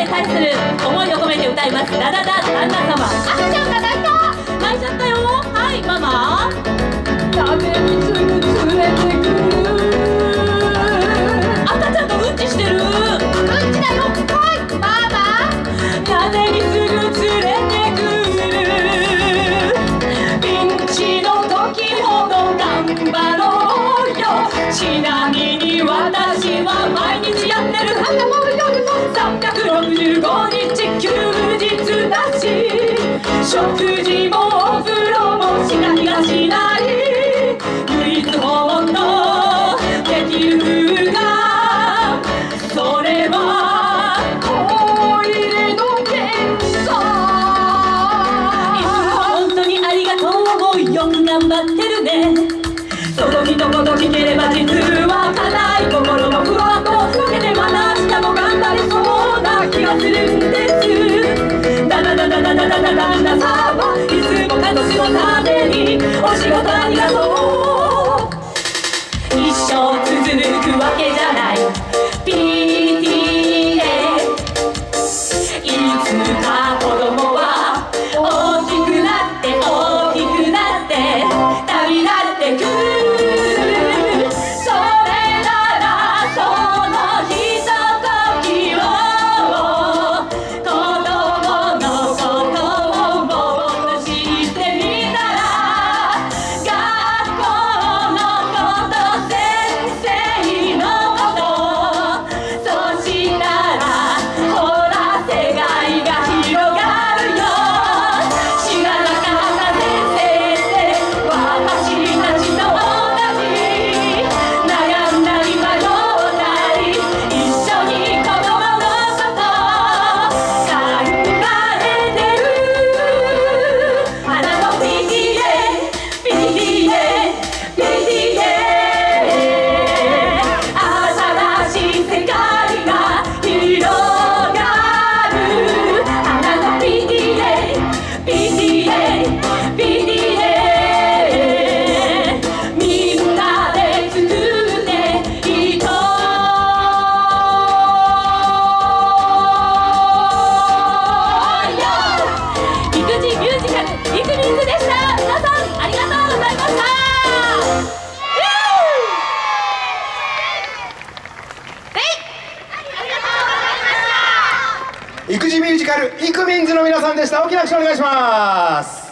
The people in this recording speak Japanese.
へ対する思いを込めて歌います「ダダダ旦那様」食事もお風呂もしなりがしない唯一本のできる風がそれは恋の検査本当にありがとうよく頑張ってるね。その一言聞ければ実は叶くわけ育児ミュージカルイクミンズの皆さんでした。大きな拍手お願いします。